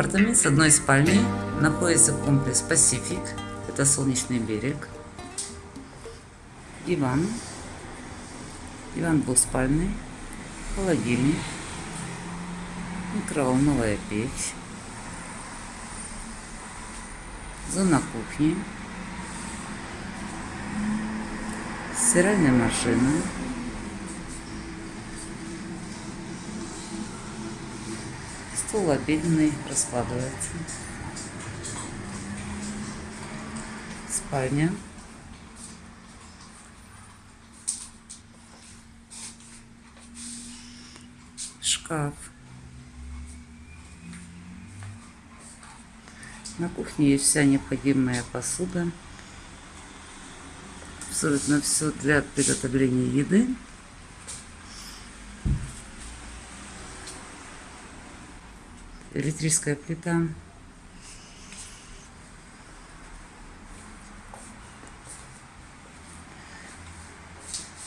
Апартамент с одной спальней находится комплекс Пасифик. Это солнечный берег. Диван. Диван двухспальный. Холодильник. Микроволновая печь. Зона кухни. Стиральная машина. Стол обеденный раскладывается. Спальня. Шкаф. На кухне есть вся необходимая посуда. Абсолютно все для приготовления еды. Электрическая плита.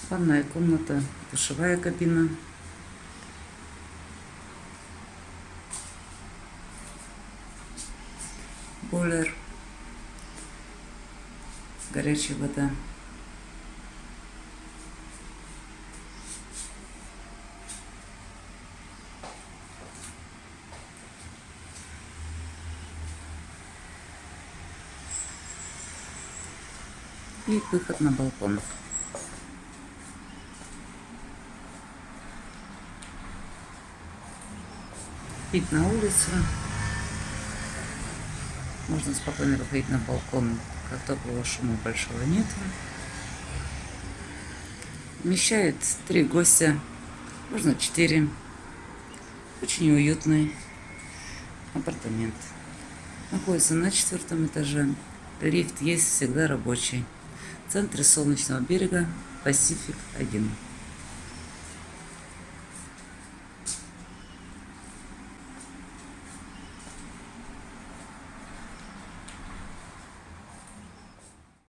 Ванная комната, душевая кабина. Бойлер. Горячая вода. И выход на балкон. Вид на улицу. Можно спокойно выходить на балкон, как такого шума большого нет. Вмещает три гостя, можно четыре. Очень уютный апартамент. Находится на четвертом этаже. Лифт есть всегда рабочий центре Солнечного берега Пасифик 1.